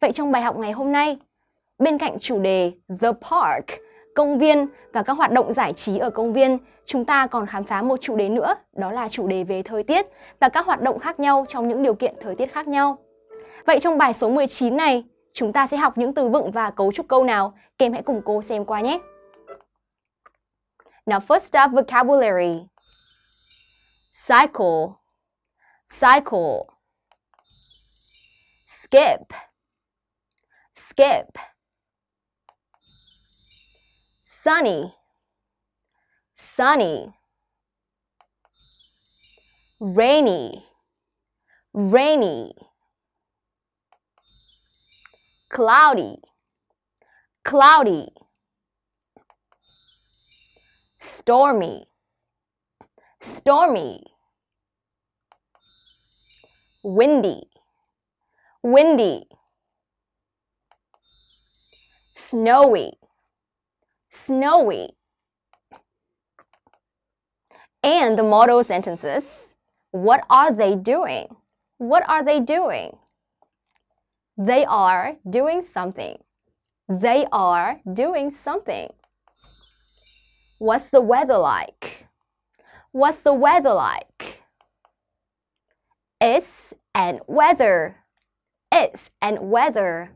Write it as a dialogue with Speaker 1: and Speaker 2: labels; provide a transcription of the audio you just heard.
Speaker 1: Vậy trong bài học ngày hôm nay, bên cạnh chủ đề The Park, công viên và các hoạt động giải trí ở công viên, chúng ta còn khám phá một chủ đề nữa, đó là chủ đề về thời tiết và các hoạt động khác nhau trong những điều kiện thời tiết khác nhau. Vậy trong bài số 19 này, chúng ta sẽ học những từ vựng và cấu trúc câu nào? Kem hãy cùng cô xem qua nhé. Now first up vocabulary. Cycle. Cycle. Skip. Skip. Sunny. Sunny. Rainy. Rainy. Cloudy. Cloudy. Stormy. Stormy. Windy. Windy. Snowy. Snowy. And the model sentences. What are they doing? What are they doing? They are doing something. They are doing something. What's the weather like? What's the weather like? It's and weather. It's and weather.